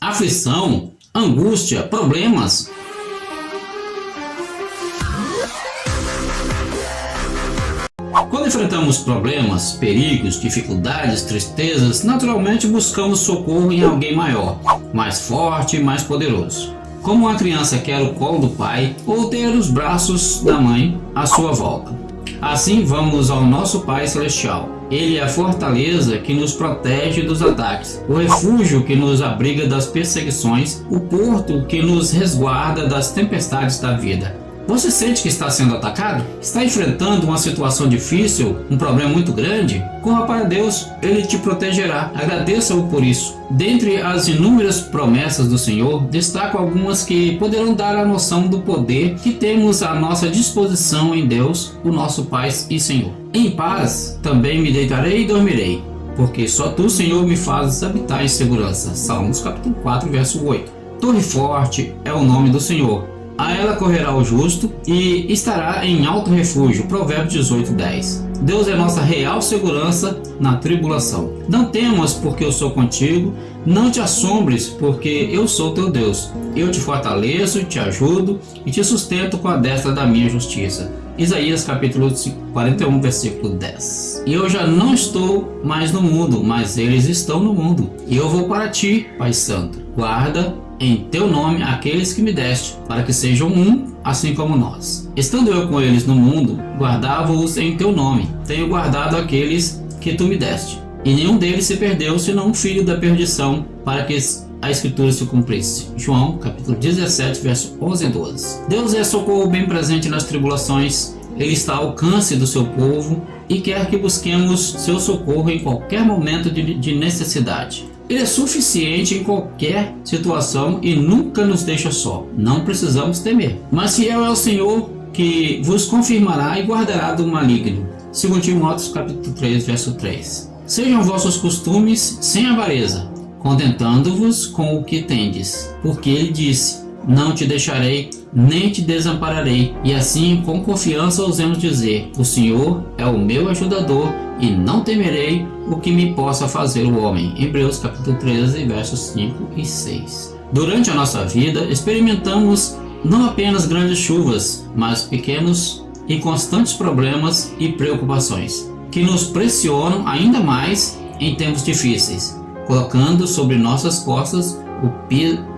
aflição, angústia, problemas. Quando enfrentamos problemas, perigos, dificuldades, tristezas, naturalmente buscamos socorro em alguém maior, mais forte e mais poderoso. Como uma criança quer o colo do pai ou ter os braços da mãe à sua volta. Assim vamos ao nosso Pai Celestial. Ele é a fortaleza que nos protege dos ataques, o refúgio que nos abriga das perseguições, o porto que nos resguarda das tempestades da vida. Você sente que está sendo atacado? Está enfrentando uma situação difícil? Um problema muito grande? Corra para Deus, Ele te protegerá. Agradeça-o por isso. Dentre as inúmeras promessas do Senhor, destaco algumas que poderão dar a noção do poder que temos à nossa disposição em Deus, o nosso Pai e Senhor. Em paz também me deitarei e dormirei, porque só Tu, Senhor, me fazes habitar em segurança. Salmos capítulo 4, verso 8. Torre forte é o nome do Senhor a ela correrá o justo e estará em alto refúgio. Provérbios 18, 10. Deus é nossa real segurança na tribulação. Não temas, porque eu sou contigo. Não te assombres, porque eu sou teu Deus. Eu te fortaleço, te ajudo e te sustento com a destra da minha justiça. Isaías capítulo 41, versículo 10. E eu já não estou mais no mundo, mas eles estão no mundo. E eu vou para ti, Pai Santo. Guarda em teu nome aqueles que me deste, para que sejam um, assim como nós. Estando eu com eles no mundo, guardava-os em teu nome. Tenho guardado aqueles que tu me deste. E nenhum deles se perdeu, senão um filho da perdição, para que a escritura se cumprisse. João, capítulo 17, verso 11 e 12. Deus é socorro bem presente nas tribulações. Ele está ao alcance do seu povo e quer que busquemos seu socorro em qualquer momento de, de necessidade. Ele é suficiente em qualquer situação e nunca nos deixa só. Não precisamos temer. Mas fiel é o Senhor que vos confirmará e guardará do maligno. 2 Timóteo capítulo 3, verso 3. Sejam vossos costumes sem avareza, contentando-vos com o que tendes, porque ele disse: Não te deixarei, nem te desampararei. E assim, com confiança, ousemos dizer: O Senhor é o meu ajudador e não temerei o que me possa fazer o homem. Hebreus capítulo 13, versos 5 e 6. Durante a nossa vida, experimentamos não apenas grandes chuvas, mas pequenos e constantes problemas e preocupações, que nos pressionam ainda mais em tempos difíceis, colocando sobre nossas costas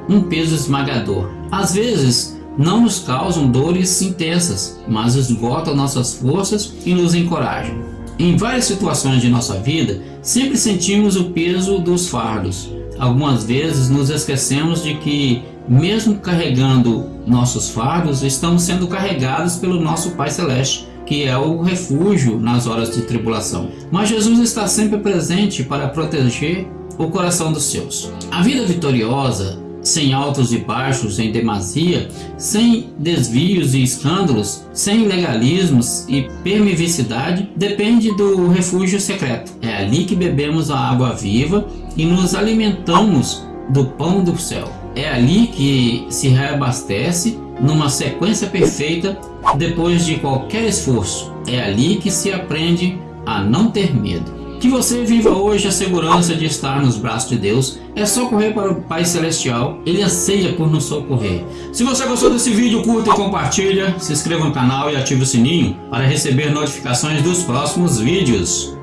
um peso esmagador. Às vezes, não nos causam dores intensas, mas esgotam nossas forças e nos encorajam. Em várias situações de nossa vida, sempre sentimos o peso dos fardos. Algumas vezes nos esquecemos de que, mesmo carregando nossos fardos, estamos sendo carregados pelo nosso Pai Celeste, que é o refúgio nas horas de tribulação. Mas Jesus está sempre presente para proteger o coração dos seus. A vida vitoriosa sem altos e baixos em demasia, sem desvios e escândalos, sem legalismos e permissividade, depende do refúgio secreto. É ali que bebemos a água viva e nos alimentamos do pão do céu. É ali que se reabastece numa sequência perfeita depois de qualquer esforço. É ali que se aprende a não ter medo. Que você viva hoje a segurança de estar nos braços de Deus. É só correr para o Pai Celestial. Ele anseia por nos socorrer. Se você gostou desse vídeo, curta e compartilha. Se inscreva no canal e ative o sininho para receber notificações dos próximos vídeos.